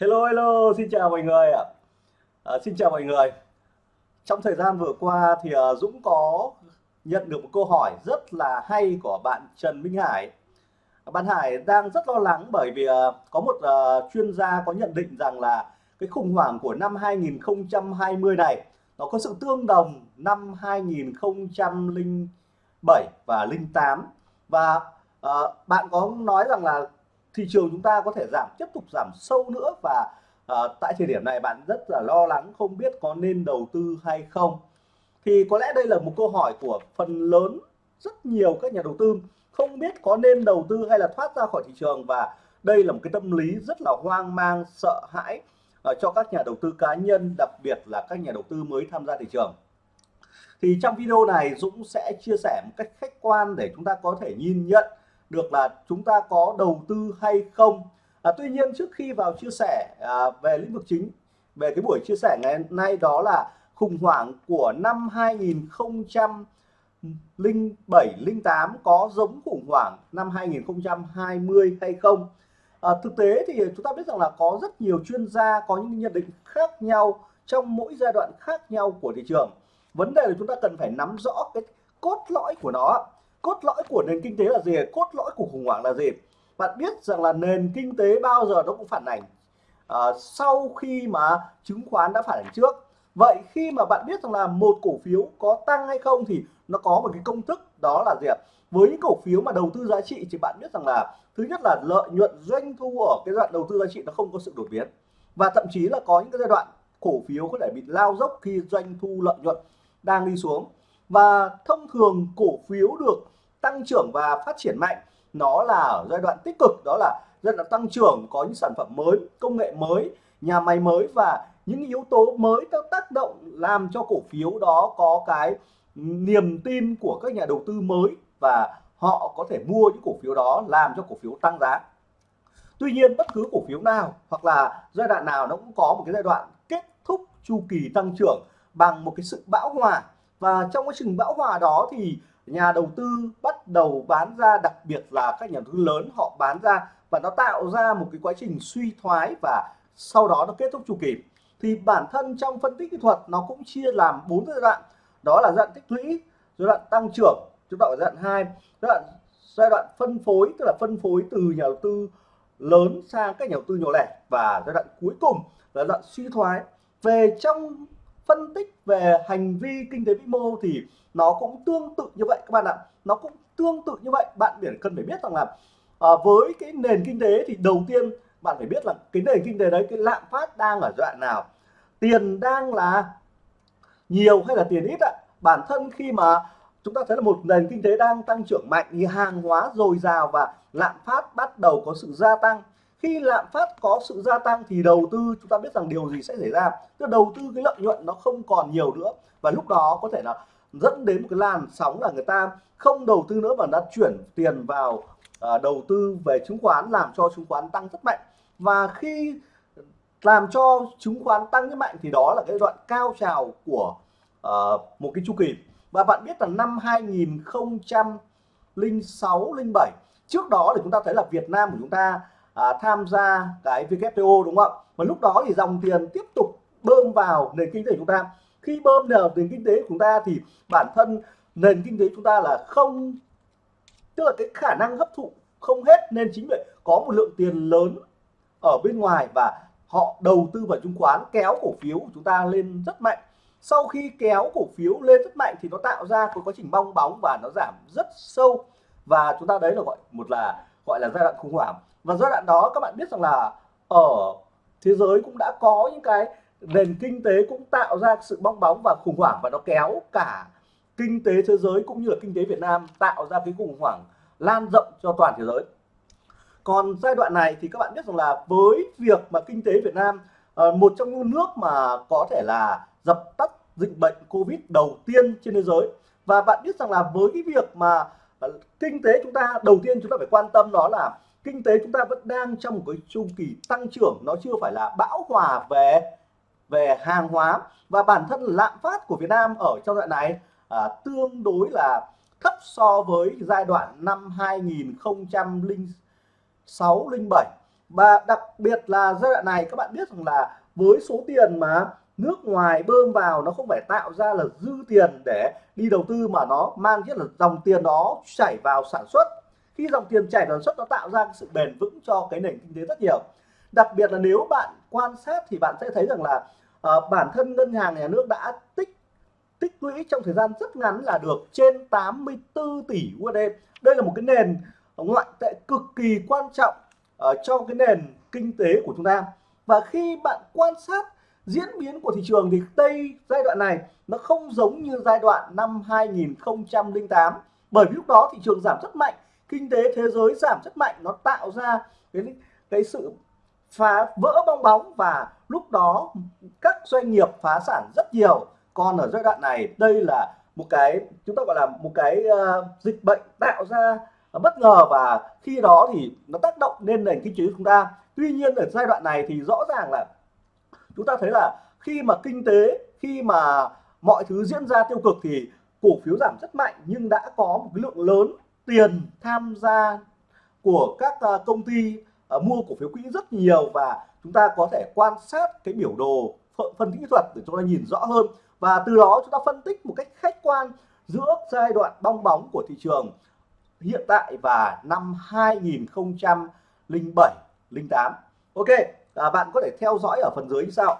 Hello hello, xin chào mọi người ạ. À, xin chào mọi người. Trong thời gian vừa qua thì uh, Dũng có nhận được một câu hỏi rất là hay của bạn Trần Minh Hải. Bạn Hải đang rất lo lắng bởi vì uh, có một uh, chuyên gia có nhận định rằng là cái khủng hoảng của năm 2020 này nó có sự tương đồng năm 2007 và 08 và uh, bạn có nói rằng là thị trường chúng ta có thể giảm tiếp tục giảm sâu nữa và à, tại thời điểm này bạn rất là lo lắng không biết có nên đầu tư hay không. Thì có lẽ đây là một câu hỏi của phần lớn rất nhiều các nhà đầu tư không biết có nên đầu tư hay là thoát ra khỏi thị trường và đây là một cái tâm lý rất là hoang mang sợ hãi uh, cho các nhà đầu tư cá nhân đặc biệt là các nhà đầu tư mới tham gia thị trường. Thì trong video này Dũng sẽ chia sẻ một cách khách quan để chúng ta có thể nhìn nhận được là chúng ta có đầu tư hay không. À, tuy nhiên trước khi vào chia sẻ à, về lĩnh vực chính về cái buổi chia sẻ ngày nay đó là khủng hoảng của năm 2007 08 có giống khủng hoảng năm 2020 hay không? À, thực tế thì chúng ta biết rằng là có rất nhiều chuyên gia có những nhận định khác nhau trong mỗi giai đoạn khác nhau của thị trường. Vấn đề là chúng ta cần phải nắm rõ cái cốt lõi của nó cốt lõi của nền kinh tế là gì? Cốt lõi của khủng hoảng là gì? Bạn biết rằng là nền kinh tế bao giờ nó cũng phản ảnh. À, sau khi mà chứng khoán đã phản ảnh trước. Vậy khi mà bạn biết rằng là một cổ phiếu có tăng hay không thì nó có một cái công thức đó là gì ạ? Với những cổ phiếu mà đầu tư giá trị thì bạn biết rằng là thứ nhất là lợi nhuận doanh thu ở cái đoạn đầu tư giá trị nó không có sự đột biến. Và thậm chí là có những cái giai đoạn cổ phiếu có thể bị lao dốc khi doanh thu lợi nhuận đang đi xuống và thông thường cổ phiếu được tăng trưởng và phát triển mạnh, nó là ở giai đoạn tích cực, đó là giai đoạn tăng trưởng, có những sản phẩm mới, công nghệ mới, nhà máy mới và những yếu tố mới tác động làm cho cổ phiếu đó có cái niềm tin của các nhà đầu tư mới và họ có thể mua những cổ phiếu đó làm cho cổ phiếu tăng giá. Tuy nhiên, bất cứ cổ phiếu nào hoặc là giai đoạn nào nó cũng có một cái giai đoạn kết thúc chu kỳ tăng trưởng bằng một cái sự bão hòa và trong quá trình bão hòa đó thì nhà đầu tư bắt đầu bán ra, đặc biệt là các nhà đầu tư lớn họ bán ra và nó tạo ra một cái quá trình suy thoái và sau đó nó kết thúc chu kỳ. Thì bản thân trong phân tích kỹ thuật nó cũng chia làm bốn giai đoạn. Đó là giai đoạn tích lũy, giai đoạn tăng trưởng, chúng ta ở giai đoạn hai, giai đoạn giai đoạn phân phối, tức là phân phối từ nhà đầu tư lớn sang các nhà đầu tư nhỏ lẻ và giai đoạn cuối cùng là giai đoạn suy thoái. Về trong phân tích về hành vi kinh tế vĩ mô thì nó cũng tương tự như vậy các bạn ạ. Nó cũng tương tự như vậy. Bạn biển cần phải biết rằng là à, với cái nền kinh tế thì đầu tiên bạn phải biết là cái nền kinh tế đấy cái lạm phát đang ở đoạn nào. Tiền đang là nhiều hay là tiền ít ạ? Bản thân khi mà chúng ta thấy là một nền kinh tế đang tăng trưởng mạnh thì hàng hóa dồi dào và lạm phát bắt đầu có sự gia tăng khi lạm phát có sự gia tăng thì đầu tư chúng ta biết rằng điều gì sẽ xảy ra. Tức đầu tư cái lợi nhuận nó không còn nhiều nữa. Và lúc đó có thể là dẫn đến một cái làn sóng là người ta không đầu tư nữa mà đã chuyển tiền vào uh, đầu tư về chứng khoán làm cho chứng khoán tăng rất mạnh. Và khi làm cho chứng khoán tăng rất mạnh thì đó là cái đoạn cao trào của uh, một cái chu kỳ. Và bạn biết là năm 2006 07 trước đó thì chúng ta thấy là Việt Nam của chúng ta à, tham gia cái WTO đúng không? Ạ và lúc đó thì dòng tiền tiếp tục bơm vào nền kinh tế của chúng ta. Khi bơm vào nền kinh tế của chúng ta thì bản thân nền kinh tế chúng ta là không tức là cái khả năng hấp thụ không hết. Nên chính vậy có một lượng tiền lớn ở bên ngoài và họ đầu tư vào chứng khoán kéo cổ phiếu của chúng ta lên rất mạnh. Sau khi kéo cổ phiếu lên rất mạnh thì nó tạo ra cái quá trình bong bóng và nó giảm rất sâu. Và chúng ta đấy là gọi một là gọi là giai đoạn khủng hoảng và giai đoạn đó các bạn biết rằng là ở thế giới cũng đã có những cái nền kinh tế cũng tạo ra sự bong bóng và khủng hoảng và nó kéo cả kinh tế thế giới cũng như là kinh tế Việt Nam tạo ra cái khủng hoảng lan rộng cho toàn thế giới. Còn giai đoạn này thì các bạn biết rằng là với việc mà kinh tế Việt Nam ờ, một trong những nước mà có thể là dập tắt dịch bệnh Covid đầu tiên trên thế giới. Và bạn biết rằng là với cái việc mà ờ, kinh tế chúng ta đầu tiên chúng ta phải quan tâm đó là kinh tế chúng ta vẫn đang trong một cái chu kỳ tăng trưởng nó chưa phải là bão hòa về về hàng hóa. Và bản thân lạm phát của Việt Nam ở trong đoạn này à, tương đối là thấp so với giai đoạn năm 2006 07 và đặc biệt là giai đoạn này các bạn biết rằng là với số tiền mà nước ngoài bơm vào nó không phải tạo ra là dư tiền để đi đầu tư mà nó mang rất là dòng tiền đó chảy vào sản xuất khi dòng tiền chảy vào sản xuất nó tạo ra sự bền vững cho cái nền kinh tế rất nhiều. Đặc biệt là nếu bạn quan sát thì bạn sẽ thấy rằng là uh, bản thân ngân hàng nhà nước đã tích tích lũy trong thời gian rất ngắn là được trên 84 tỷ USD đây là một cái nền ngoại tệ cực kỳ quan trọng uh, cho cái nền kinh tế của chúng ta. Và khi bạn quan sát diễn biến của thị trường thì đây giai đoạn này nó không giống như giai đoạn năm 2008 bởi vì lúc đó thị trường giảm rất mạnh kinh tế thế giới giảm rất mạnh nó tạo ra cái cái sự phá vỡ bong bóng và lúc đó các doanh nghiệp phá sản rất nhiều. Còn ở giai đoạn này đây là một cái chúng ta gọi là một cái uh, dịch bệnh tạo ra uh, bất ngờ và khi đó thì nó tác động lên nền kinh tế của chúng ta. Tuy nhiên ở giai đoạn này thì rõ ràng là chúng ta thấy là khi mà kinh tế khi mà mọi thứ diễn ra tiêu cực thì cổ phiếu giảm rất mạnh nhưng đã có một cái lượng lớn tiền tham gia của các ờ, công ty ờ, mua cổ phiếu quỹ rất nhiều và chúng ta có thể quan sát cái biểu đồ phân tích kỹ thuật để chúng ta nhìn rõ hơn. Và từ đó chúng ta phân tích một cách khách quan giữa giai đoạn bong bóng của thị trường hiện tại và năm 2007 08 Ok à, bạn có thể theo dõi ở phần dưới như sau.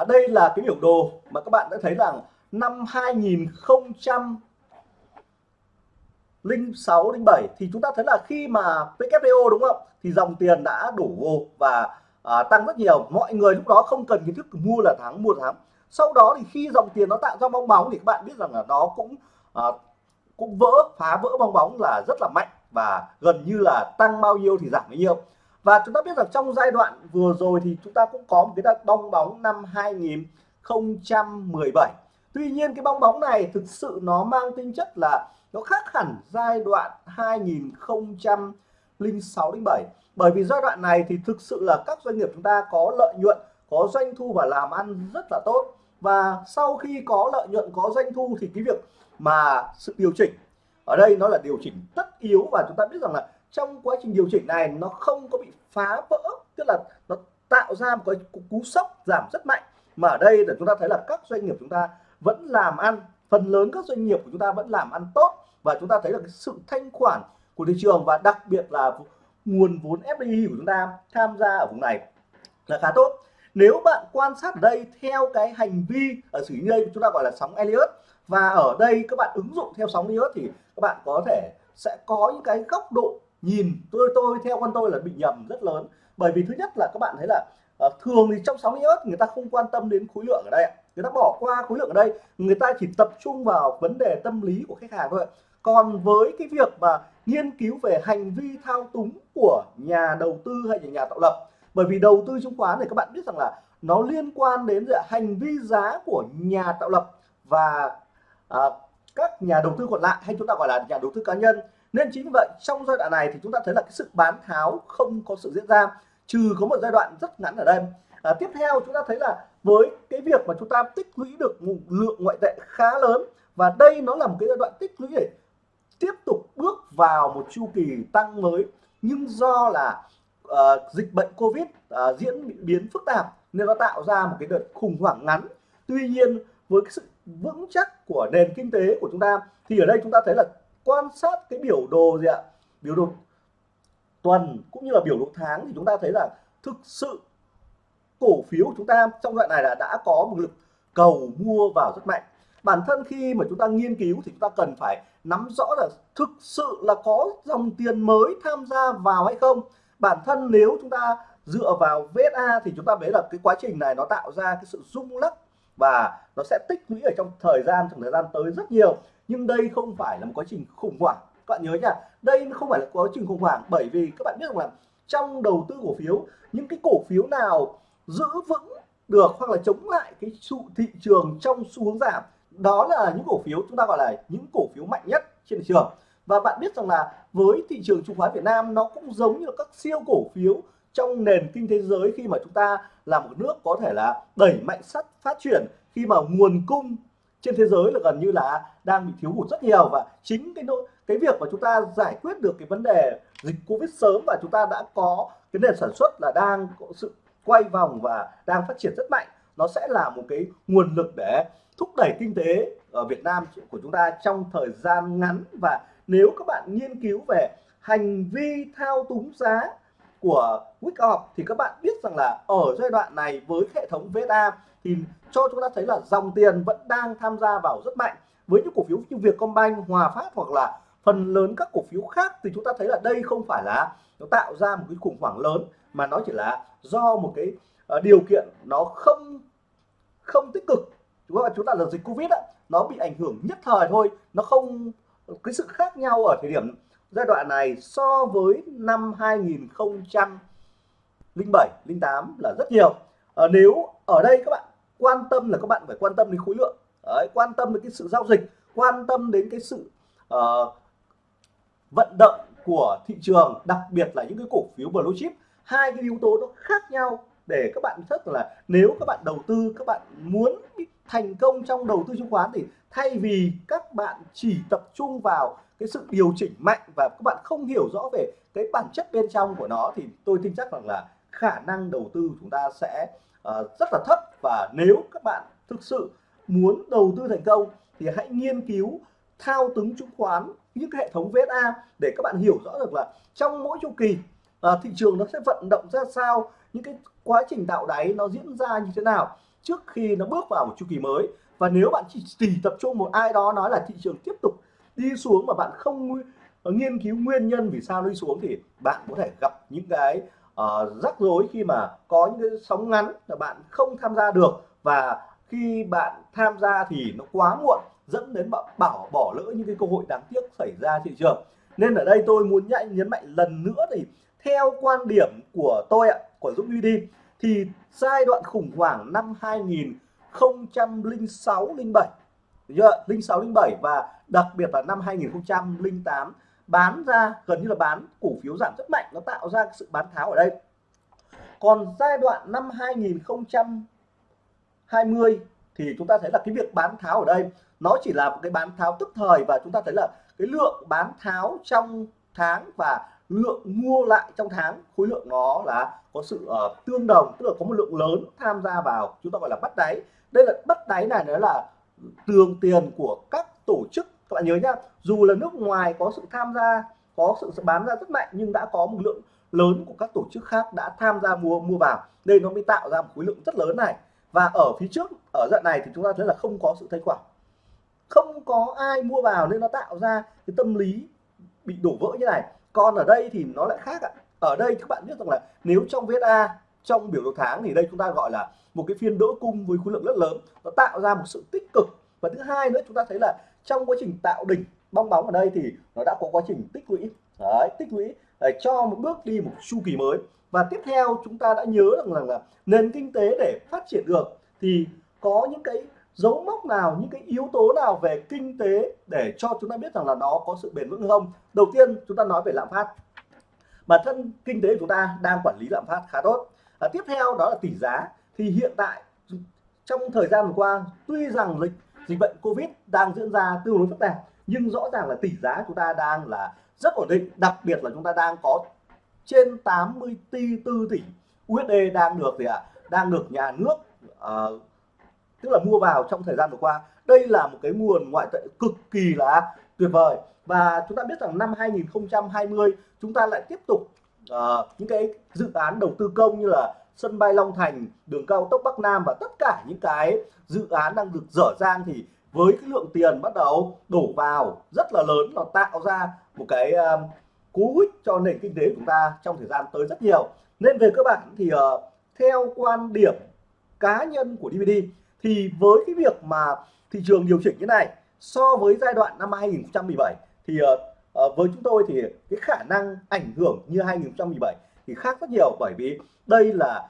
À, đây là cái biểu đồ mà các bạn đã thấy rằng năm 2006 07 thì chúng ta thấy là khi mà WTO đúng không? Thì dòng tiền đã đổ vô và à, tăng rất nhiều. Mọi người lúc đó không cần kiến thức mua là thắng mua là thắng sau đó thì khi dòng tiền nó tạo ra bong bóng thì các bạn biết rằng là nó cũng à, cũng vỡ phá vỡ bong bóng là rất là mạnh và gần như là tăng bao nhiêu thì giảm bấy nhiêu và chúng ta biết rằng trong giai đoạn vừa rồi thì chúng ta cũng có một cái đợt bong bóng năm 2017 tuy nhiên cái bong bóng này thực sự nó mang tính chất là nó khác hẳn giai đoạn 2006 07 bởi vì giai đoạn này thì thực sự là các doanh nghiệp chúng ta có lợi nhuận, có doanh thu và làm ăn rất là tốt. Và sau khi có lợi nhuận, có doanh thu thì cái việc mà sự điều chỉnh, ở đây nó là điều chỉnh tất yếu và chúng ta biết rằng là trong quá trình điều chỉnh này, nó không có bị phá vỡ, tức là nó tạo ra một cái cú sốc giảm rất mạnh. Mà ở đây để chúng ta thấy là các doanh nghiệp chúng ta vẫn làm ăn, phần lớn các doanh nghiệp của chúng ta vẫn làm ăn tốt. Và chúng ta thấy là cái sự thanh khoản của thị trường và đặc biệt là nguồn vốn FDI của chúng ta tham gia ở vùng này là khá tốt. Nếu bạn quan sát ở đây theo cái hành vi ở xử lý đây chúng ta gọi là sóng Elliott, và ở đây các bạn ứng dụng theo sóng Elliott thì các bạn có thể sẽ có những cái góc độ nhìn tôi tôi theo con tôi là bị nhầm rất lớn. Bởi vì thứ nhất là các bạn thấy là uh, thường thì trong sóng iốt người ta không quan tâm đến khối lượng ở đây người ta bỏ qua khối lượng ở đây người ta chỉ tập trung vào vấn đề tâm lý của khách hàng thôi. Còn với cái việc mà nghiên cứu về hành vi thao túng của nhà đầu tư hay là nhà tạo lập bởi vì đầu tư chứng khoán này các bạn biết rằng là nó liên quan đến hành vi giá của nhà tạo lập và à, các nhà đầu tư còn lại hay chúng ta gọi là nhà đầu tư cá nhân nên chính vì vậy trong giai đoạn này thì chúng ta thấy là cái sự bán tháo không có sự diễn ra trừ có một giai đoạn rất ngắn ở đây. À, tiếp theo chúng ta thấy là với cái việc mà chúng ta tích lũy được một lượng ngoại tệ khá lớn và đây nó là một cái giai đoạn tích lũy để tiếp tục bước vào một chu kỳ tăng mới. Nhưng do là uh, dịch bệnh covid uh, diễn biến phức tạp nên nó tạo ra một cái đợt khủng hoảng ngắn. Tuy nhiên với cái sự vững chắc của nền kinh tế của chúng ta thì ở đây chúng ta thấy là quan sát cái biểu đồ gì ạ? Biểu đồ tuần cũng như là biểu đồ tháng thì chúng ta thấy là thực sự cổ phiếu của chúng ta trong đoạn này là đã có một lực cầu mua vào rất mạnh. Bản thân khi mà chúng ta nghiên cứu thì chúng ta cần phải nắm rõ là thực sự là có dòng tiền mới tham gia vào hay không. Bản thân nếu chúng ta dựa vào VSA thì chúng ta thấy là cái quá trình này nó tạo ra cái sự rung lắc và nó sẽ tích lũy ở trong thời gian, trong thời gian tới rất nhiều nhưng đây không phải là một quá trình khủng hoảng. Các bạn nhớ nha, đây không phải là quá trình khủng hoảng bởi vì các bạn biết rằng là trong đầu tư cổ phiếu, những cái cổ phiếu nào giữ vững được hoặc là chống lại cái sự thị trường trong xu hướng giảm, đó là những cổ phiếu chúng ta gọi là những cổ phiếu mạnh nhất trên thị trường. Và bạn biết rằng là với thị trường chứng khoán Việt Nam, nó cũng giống như các siêu cổ phiếu trong nền kinh tế giới khi mà chúng ta là một nước có thể là đẩy mạnh sắt phát triển, khi mà nguồn cung trên thế giới là gần như là đang bị thiếu hụt rất nhiều và chính cái cái việc mà chúng ta giải quyết được cái vấn đề dịch Covid sớm và chúng ta đã có cái nền sản xuất là đang có sự quay vòng và đang phát triển rất mạnh, nó sẽ là một cái nguồn lực để thúc đẩy kinh tế ở Việt Nam của chúng ta trong thời gian ngắn. Và nếu các bạn nghiên cứu về hành vi thao túng giá của Wickoff thì các bạn biết rằng là ở giai đoạn này với hệ thống VSA thì cho chúng ta thấy là dòng tiền vẫn đang tham gia vào rất mạnh. Với những cổ phiếu như Vietcombank, Hòa Phát hoặc là phần lớn các cổ phiếu khác thì chúng ta thấy là đây không phải là nó tạo ra một cái khủng hoảng lớn mà nó chỉ là do một cái uh, điều kiện nó không không tích cực. Chúng ta chúng ta là dịch Covid á, nó bị ảnh hưởng nhất thời thôi nó không cái sự khác nhau ở thời điểm giai đoạn này so với năm 2007 08 là rất nhiều. À, nếu ở đây các bạn quan tâm là các bạn phải quan tâm đến khối lượng. Đấy, quan tâm đến cái sự giao dịch quan tâm đến cái sự uh, vận động của thị trường đặc biệt là những cái cổ phiếu blue chip. Hai cái yếu tố nó khác nhau để các bạn biết là nếu các bạn đầu tư các bạn muốn thành công trong đầu tư chứng khoán thì thay vì các bạn chỉ tập trung vào cái sự điều chỉnh mạnh và các bạn không hiểu rõ về cái bản chất bên trong của nó thì tôi tin chắc rằng là khả năng đầu tư chúng ta sẽ uh, rất là thấp. Và nếu các bạn thực sự muốn đầu tư thành công thì hãy nghiên cứu thao túng chứng khoán những hệ thống VSA để các bạn hiểu rõ được là trong mỗi chu kỳ uh, thị trường nó sẽ vận động ra sao những cái quá trình tạo đáy nó diễn ra như thế nào trước khi nó bước vào một chu kỳ mới. Và nếu bạn chỉ, chỉ tập trung một ai đó nói là thị trường tiếp tục đi xuống mà bạn không nghiên cứu nguyên nhân vì sao đi xuống thì bạn có thể gặp những cái uh, rắc rối khi mà có những cái sóng ngắn là bạn không tham gia được và khi bạn tham gia thì nó quá muộn dẫn đến bạn bảo bỏ lỡ những cái cơ hội đáng tiếc xảy ra thị trường. Nên ở đây tôi muốn nhạy nhấn mạnh lần nữa thì theo quan điểm của tôi ạ của Dũng đi thì giai đoạn khủng hoảng năm 2006 07 06 07 và đặc biệt là năm 2008 bán ra gần như là bán cổ phiếu giảm rất mạnh nó tạo ra sự bán tháo ở đây. Còn giai đoạn năm 2020 thì chúng ta thấy là cái việc bán tháo ở đây nó chỉ là một cái bán tháo tức thời và chúng ta thấy là cái lượng bán tháo trong tháng và lượng mua lại trong tháng khối lượng nó là có sự uh, tương đồng tức là có một lượng lớn tham gia vào chúng ta gọi là bắt đáy. Đây là bắt đáy này nó là tường tiền của các tổ chức các bạn nhớ nhá, dù là nước ngoài có sự tham gia, có sự bán ra rất mạnh, nhưng đã có một lượng lớn của các tổ chức khác đã tham gia mua mua vào. Đây nó mới tạo ra một khối lượng rất lớn này. Và ở phía trước, ở dạng này thì chúng ta thấy là không có sự thanh khoản. Không có ai mua vào nên nó tạo ra cái tâm lý bị đổ vỡ như này. Còn ở đây thì nó lại khác ạ. Ở đây các bạn biết rằng là nếu trong VSA trong biểu đồ tháng thì đây chúng ta gọi là một cái phiên đỡ cung với khối lượng rất lớn. Nó tạo ra một sự tích cực và thứ hai nữa chúng ta thấy là trong quá trình tạo đỉnh bong bóng ở đây thì nó đã có quá trình tích lũy. Đấy, tích lũy để cho một bước đi một chu kỳ mới. Và tiếp theo chúng ta đã nhớ rằng là, là nền kinh tế để phát triển được thì có những cái dấu mốc nào những cái yếu tố nào về kinh tế để cho chúng ta biết rằng là nó có sự bền vững không? Đầu tiên chúng ta nói về lạm phát. Bản thân kinh tế của chúng ta đang quản lý lạm phát khá tốt. À, tiếp theo đó là tỷ giá. Thì hiện tại trong thời gian vừa qua tuy rằng dịch dịch bệnh covid đang diễn ra tương đối phức tạp nhưng rõ ràng là tỷ giá chúng ta đang là rất ổn định đặc biệt là chúng ta đang có trên 84 tỷ USD đang được gì ạ à? đang được nhà nước uh, tức là mua vào trong thời gian vừa qua đây là một cái nguồn ngoại tệ cực kỳ là tuyệt vời và chúng ta biết rằng năm 2020 chúng ta lại tiếp tục uh, những cái dự án đầu tư công như là sân bay Long Thành đường cao tốc Bắc Nam và tất cả những cái dự án đang được dở dang thì với cái lượng tiền bắt đầu đổ vào rất là lớn nó tạo ra một cái um, cú hích cho nền kinh tế của chúng ta trong thời gian tới rất nhiều. Nên về cơ bản thì uh, theo quan điểm cá nhân của DVD thì với cái việc mà thị trường điều chỉnh như này so với giai đoạn năm 2017 thì uh, với chúng tôi thì cái khả năng ảnh hưởng như 2017 thì khác rất nhiều bởi vì đây là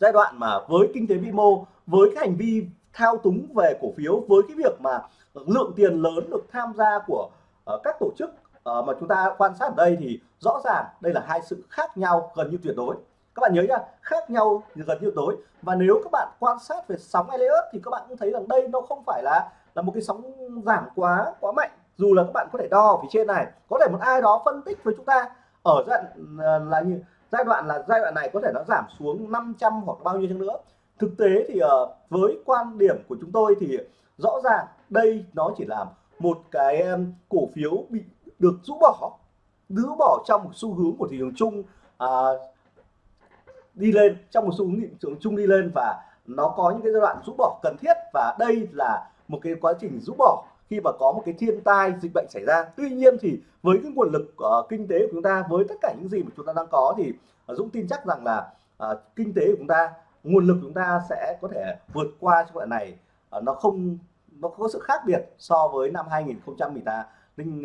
giai đoạn mà với kinh tế vĩ mô với cái hành vi thao túng về cổ phiếu với cái việc mà lượng tiền lớn được tham gia của uh, các tổ chức uh, mà chúng ta quan sát ở đây thì rõ ràng đây là hai sự khác nhau gần như tuyệt đối. Các bạn nhớ nhá khác nhau gần như tuyệt đối. Và nếu các bạn quan sát về sóng Elliott thì các bạn cũng thấy rằng đây nó không phải là là một cái sóng giảm quá quá mạnh. Dù là các bạn có thể đo ở phía trên này có thể một ai đó phân tích với chúng ta ở giai đoạn ờ, là như giai đoạn là giai đoạn này có thể nó giảm xuống 500 hoặc bao nhiêu chăng nữa. Thực tế thì ờ, với quan điểm của chúng tôi thì rõ ràng đây nó chỉ là một cái ờ, cổ phiếu bị được rũ bỏ rũ bỏ trong một xu hướng của thị trường chung à, đi lên trong một xu hướng thị trường chung đi lên và nó có những cái giai đoạn rũ bỏ cần thiết và đây là một cái quá trình rũ bỏ khi mà có một cái thiên tai dịch bệnh xảy ra. Tuy nhiên thì với cái nguồn lực uh, kinh tế của chúng ta với tất cả những gì mà chúng ta đang có thì uh, Dũng tin chắc rằng là uh, kinh tế của chúng ta nguồn lực của chúng ta sẽ có thể vượt qua trong đoạn này. Uh, nó không nó có sự khác biệt so với năm 2018 linh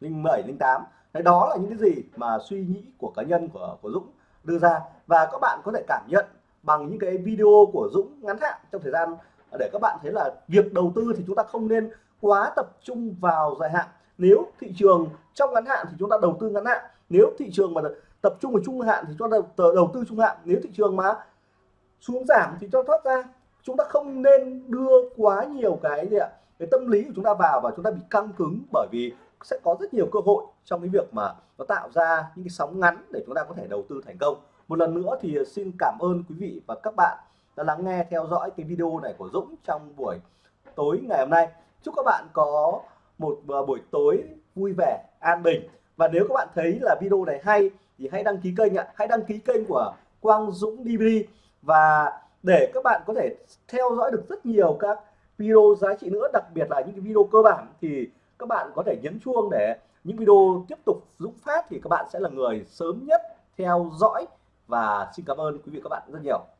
linh bảy linh tám. Đó là những cái gì mà suy nghĩ của cá nhân của của Dũng đưa ra. Và các bạn có thể cảm nhận bằng những cái video của Dũng ngắn hạn trong thời gian để các bạn thấy là việc đầu tư thì chúng ta không nên quá tập trung vào dài hạn. Nếu thị trường trong ngắn hạn thì chúng ta đầu tư ngắn hạn. Nếu thị trường mà tập trung vào trung hạn thì chúng ta đầu tư trung hạn. Nếu thị trường mà xuống giảm thì cho thoát ra. Chúng ta không nên đưa quá nhiều cái gì ạ, cái tâm lý của chúng ta vào và chúng ta bị căng cứng bởi vì sẽ có rất nhiều cơ hội trong cái việc mà nó tạo ra những cái sóng ngắn để chúng ta có thể đầu tư thành công. Một lần nữa thì xin cảm ơn quý vị và các bạn đã lắng nghe, theo dõi cái video này của Dũng trong buổi tối ngày hôm nay chúc các bạn có một à, buổi tối vui vẻ, an bình. Và nếu các bạn thấy là video này hay thì hãy đăng ký kênh ạ. Hãy đăng ký kênh của Quang Dũng DVD và để các bạn có thể theo dõi được rất nhiều các video giá trị nữa, đặc biệt là những cái video cơ bản, thì các bạn có thể nhấn chuông để những video tiếp tục Dũng phát thì các bạn sẽ là người sớm nhất theo dõi. Và xin cảm ơn quý vị các bạn rất nhiều.